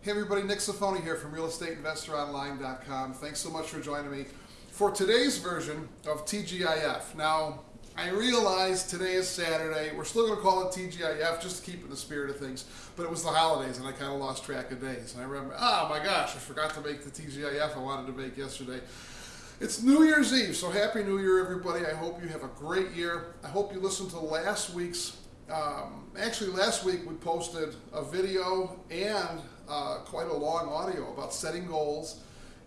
Hey everybody, Nick Safoni here from RealEstateInvestorOnline.com. Thanks so much for joining me for today's version of TGIF. Now, I realize today is Saturday. We're still going to call it TGIF just to keep in the spirit of things, but it was the holidays and I kind of lost track of days. And I remember, oh my gosh, I forgot to make the TGIF I wanted to make yesterday. It's New Year's Eve, so Happy New Year, everybody. I hope you have a great year. I hope you listened to last week's um, actually, last week we posted a video and uh, quite a long audio about setting goals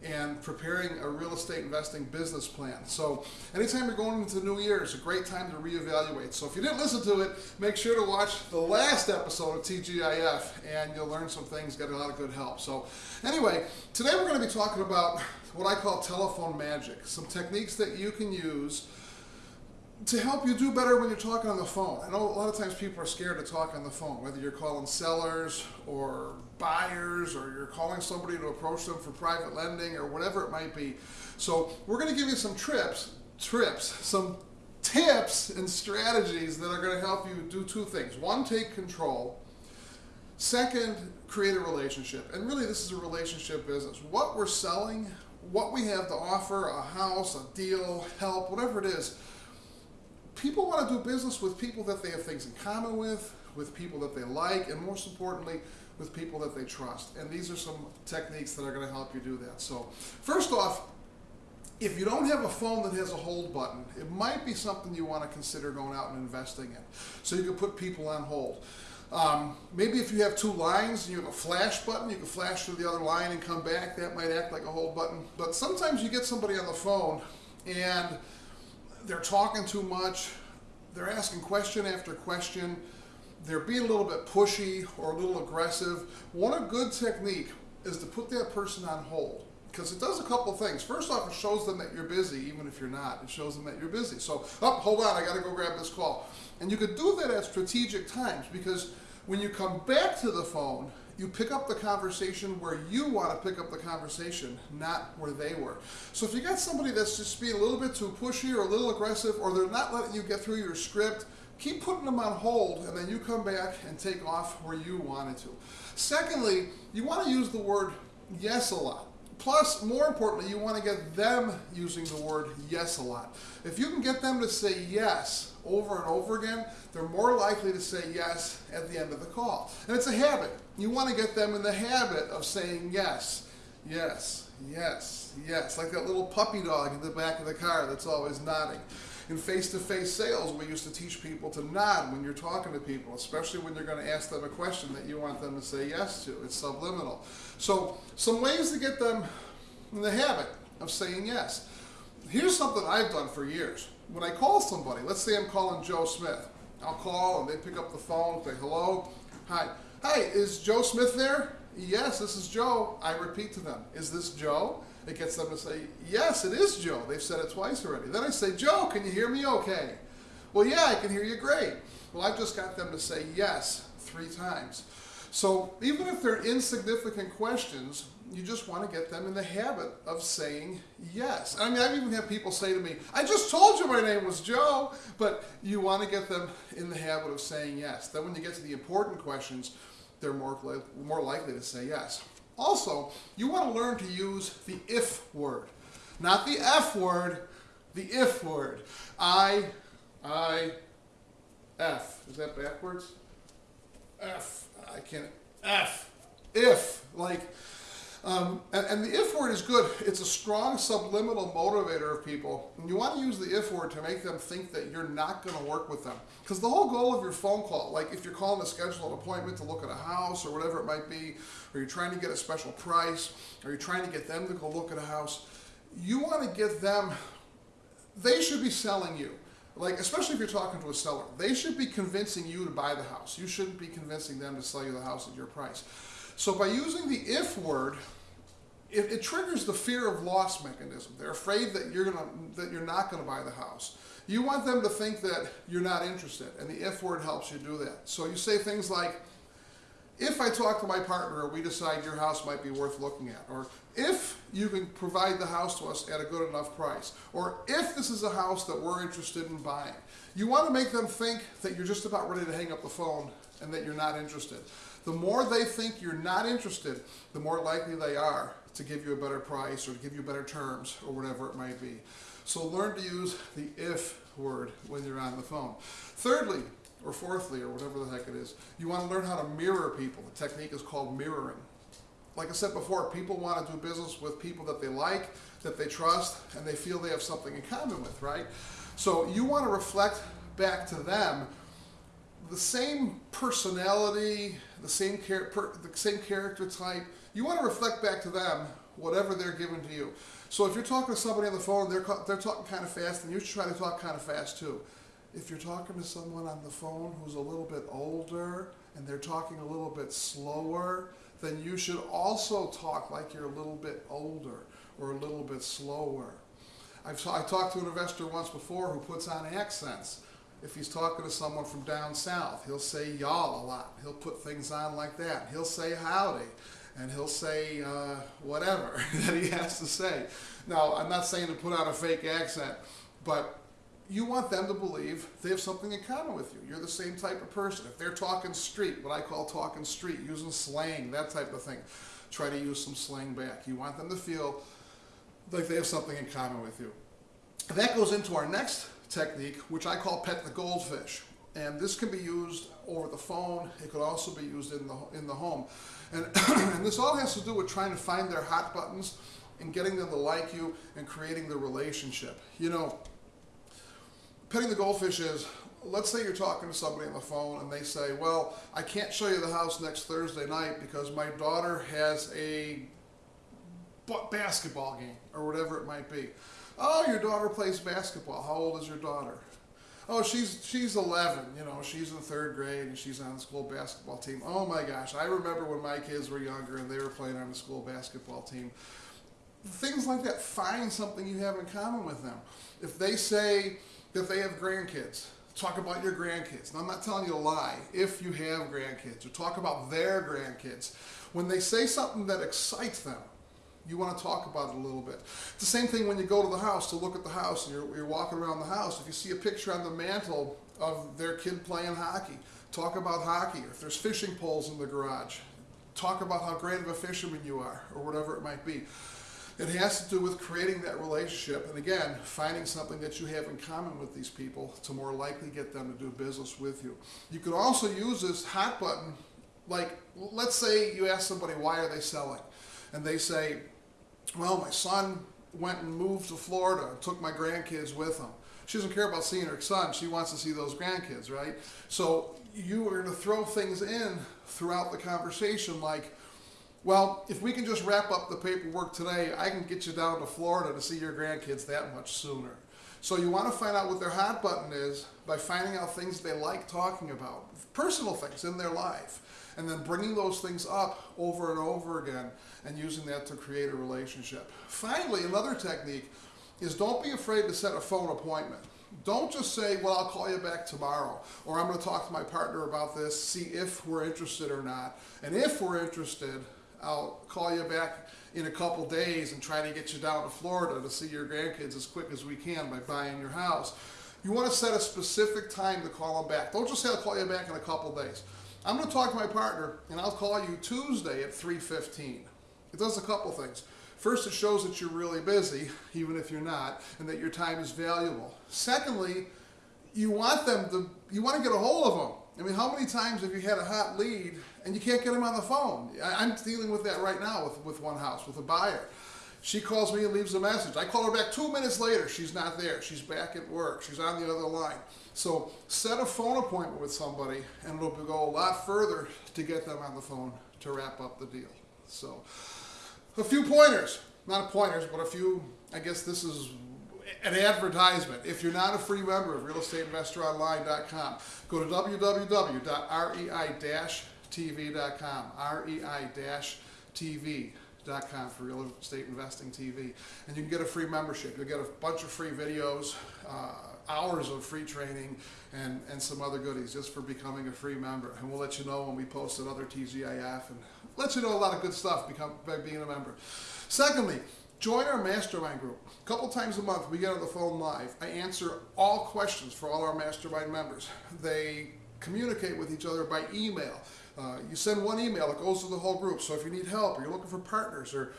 and preparing a real estate investing business plan. So anytime you're going into the new year, it's a great time to reevaluate. So if you didn't listen to it, make sure to watch the last episode of TGIF and you'll learn some things, get a lot of good help. So anyway, today we're going to be talking about what I call telephone magic, some techniques that you can use to help you do better when you're talking on the phone. I know a lot of times people are scared to talk on the phone, whether you're calling sellers or buyers or you're calling somebody to approach them for private lending or whatever it might be. So we're going to give you some trips, trips, some tips and strategies that are going to help you do two things. One, take control. Second, create a relationship. And really this is a relationship business. What we're selling, what we have to offer, a house, a deal, help, whatever it is, people want to do business with people that they have things in common with, with people that they like, and most importantly, with people that they trust. And these are some techniques that are going to help you do that. So first off, if you don't have a phone that has a hold button, it might be something you want to consider going out and investing in. So you can put people on hold. Um, maybe if you have two lines and you have a flash button, you can flash to the other line and come back. That might act like a hold button. But sometimes you get somebody on the phone and they're talking too much, they're asking question after question, they're being a little bit pushy or a little aggressive. One of good technique is to put that person on hold because it does a couple things. First off, it shows them that you're busy, even if you're not. It shows them that you're busy. So, oh, hold on, I got to go grab this call. And you could do that at strategic times because when you come back to the phone, you pick up the conversation where you want to pick up the conversation, not where they were. So if you got somebody that's just being a little bit too pushy or a little aggressive, or they're not letting you get through your script, keep putting them on hold and then you come back and take off where you wanted to. Secondly, you want to use the word yes a lot. Plus, more importantly, you want to get them using the word yes a lot. If you can get them to say yes over and over again, they're more likely to say yes at the end of the call. And it's a habit. You want to get them in the habit of saying yes, yes, yes, yes, like that little puppy dog in the back of the car that's always nodding. In face-to-face sales, we used to teach people to nod when you're talking to people, especially when you're going to ask them a question that you want them to say yes to. It's subliminal. So some ways to get them in the habit of saying yes. Here's something I've done for years. When I call somebody, let's say I'm calling Joe Smith. I'll call and they pick up the phone, say hello, hi. Hi, is Joe Smith there? Yes, this is Joe. I repeat to them, is this Joe? It gets them to say, yes, it is Joe. They've said it twice already. Then I say, Joe, can you hear me okay? Well, yeah, I can hear you great. Well, I've just got them to say yes three times. So even if they're insignificant questions, you just want to get them in the habit of saying yes. I mean, I've even had people say to me, I just told you my name was Joe, but you want to get them in the habit of saying yes. Then when you get to the important questions, they're more, more likely to say yes. Also, you want to learn to use the if word. Not the F word, the if word. I, I, F. Is that backwards? F. I can't. F. If. Like, um, and, and, the if word is good. It's a strong subliminal motivator of people. And you want to use the if word to make them think that you're not going to work with them. Because the whole goal of your phone call, like if you're calling to schedule an appointment to look at a house or whatever it might be, or you're trying to get a special price, or you're trying to get them to go look at a house, you want to get them, they should be selling you. Like, especially if you're talking to a seller, they should be convincing you to buy the house. You shouldn't be convincing them to sell you the house at your price. So by using the if word, it, it, triggers the fear of loss mechanism. They're afraid that you're gonna that you're not gonna buy the house. You want them to think that you're not interested, and the if word helps you do that. So you say things like, if I talk to my partner we decide your house might be worth looking at, or if you can provide the house to us at a good enough price, or if this is a house that we're interested in buying. You want to make them think that you're just about ready to hang up the phone and that you're not interested. The more they think you're not interested, the more likely they are to give you a better price or to give you better terms or whatever it might be. So learn to use the if word when you're on the phone. Thirdly, or fourthly, or whatever the heck it is, you want to learn how to mirror people. The technique is called mirroring. Like I said before, people want to do business with people that they like, that they trust, and they feel they have something in common with, right? So you want to reflect back to them the same personality, the same char- per- the same character type. You want to reflect back to them whatever they're giving to you. So if you're talking to somebody on the phone, they're they're talking kind of fast, and you should try to talk kind of fast too. If you're talking to someone on the phone who's a little bit older and they're talking a little bit slower, then you should also talk like you're a little bit older or a little bit slower. I've I talked to an investor once before who puts on accents. If he's talking to someone from down south, he'll say y'all a lot. He'll put things on like that. He'll say howdy, and he'll say uh, whatever that he has to say. Now, I'm not saying to put on a fake accent, but you want them to believe they have something in common with you. You're the same type of person. If they're talking street, what I call talking street, using slang, that type of thing, try to use some slang back. You want them to feel like they have something in common with you. That goes into our next technique, which I call pet the goldfish. And this can be used over the phone. It could also be used in the in the home. And, and this all has to do with trying to find their hot buttons and getting them to like you and creating the relationship. You know, petting the goldfish is let's say you're talking to somebody on the phone and they say, Well, I can't show you the house next Thursday night because my daughter has a basketball game or whatever it might be. Oh, your daughter plays basketball. How old is your daughter? Oh, she's she's 11. You know, she's in third grade and she's on the school basketball team. Oh my gosh, I remember when my kids were younger and they were playing on the school basketball team. Things like that. Find something you have in common with them. If they say that they have grandkids, talk about your grandkids. And I'm not telling you a lie. If you have grandkids, or talk about their grandkids. When they say something that excites them, you want to talk about it a little bit. It's the same thing when you go to the house to look at the house and you're, you're walking around the house. If you see a picture on the mantle of their kid playing hockey, talk about hockey. If there's fishing poles in the garage, talk about how great of a fisherman you are, or whatever it might be. It has to do with creating that relationship and again, finding something that you have in common with these people to more likely get them to do business with you. You could also use this hot button, like let's say you ask somebody why are they selling? And they say, well, my son went and moved to Florida and took my grandkids with him. She doesn't care about seeing her son. She wants to see those grandkids, right? So you are going to throw things in throughout the conversation like, well, if we can just wrap up the paperwork today, I can get you down to Florida to see your grandkids that much sooner. So you want to find out what their hot button is by finding out things they like talking about, personal things in their life, and then bringing those things up over and over again and using that to create a relationship. Finally, another technique is don't be afraid to set a phone appointment. Don't just say, well, I'll call you back tomorrow, or I'm going to talk to my partner about this, see if we're interested or not. And if we're interested, I'll call you back in a couple days and try to get you down to Florida to see your grandkids as quick as we can by buying your house. You want to set a specific time to call them back. Don't just say I'll call you back in a couple days. I'm going to talk to my partner and I'll call you Tuesday at 3:15. It does a couple things. First, it shows that you're really busy, even if you're not, and that your time is valuable. Secondly, you want them to you want to get a hold of them. I mean, how many times have you had a hot lead and you can't get them on the phone? I, am dealing with that right now with, with one house, with a buyer. She calls me and leaves a message. I call her back two minutes later. She's not there. She's back at work. She's on the other line. So set a phone appointment with somebody and it'll go a lot further to get them on the phone to wrap up the deal. So a few pointers, not pointers, but a few, I guess this is an advertisement. If you're not a free member of realestateinvestoronline.com, go to www.rei-tv.com, rei-tv.com for real estate investing TV. And you can get a free membership. You'll get a bunch of free videos, uh, hours of free training, and, and some other goodies just for becoming a free member. And we'll let you know when we post another TGIF and let you know a lot of good stuff become, by being a member. Secondly, join our mastermind group. A couple times a month, we get on the phone live. I answer all questions for all our mastermind members. They communicate with each other by email. Uh, you send one email, it goes to the whole group. So if you need help, or you're looking for partners, or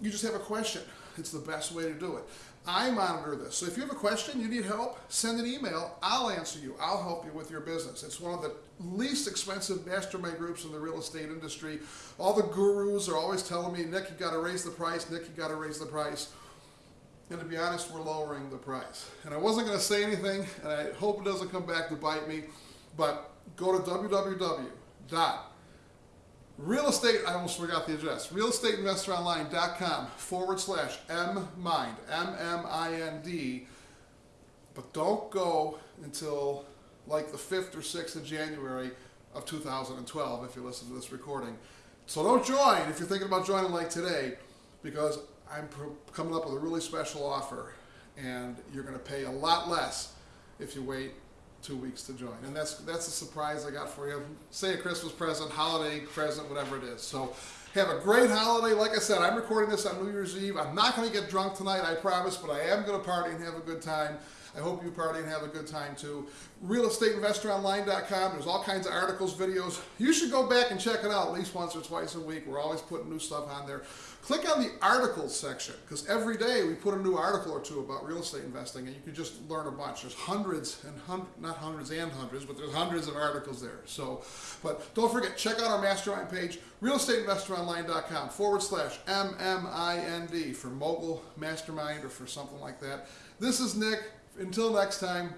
you just have a question, it's the best way to do it. I monitor this. So if you have a question, you need help, send an email. I'll answer you. I'll help you with your business. It's one of the least expensive mastermind groups in the real estate industry. All the gurus are always telling me, Nick, you got to raise the price. Nick, you got to raise the price. And to be honest, we're lowering the price. And I wasn't going to say anything, and I hope it doesn't come back to bite me, but go to www. Dot real estate, I almost forgot the address, realestateinvestoronline.com forward slash M-MIND, M-M-I-N-D. But don't go until like the 5th or 6th of January of 2012 if you listen to this recording. So don't join if you're thinking about joining like today because I'm coming up with a really special offer and you're going to pay a lot less if you wait two weeks to join. And that's that's a surprise I got for you. Say a Christmas present, holiday present, whatever it is. So have a great holiday. Like I said, I'm recording this on New Year's Eve. I'm not going to get drunk tonight, I promise, but I am going to party and have a good time. I hope you party and have a good time too. RealEstateInvestorOnline.com. There's all kinds of articles, videos. You should go back and check it out at least once or twice a week. We're always putting new stuff on there. Click on the articles section because every day we put a new article or two about real estate investing and you can just learn a bunch. There's hundreds and hun- not hundreds and hundreds, but there's hundreds of articles there. So, but don't forget, check out our mastermind page, realestateinvestoronline.com forward slash MMIND for mogul mastermind or for something like that. This is Nick. Until next time,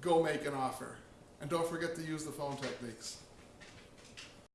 go make an offer. And don't forget to use the phone techniques.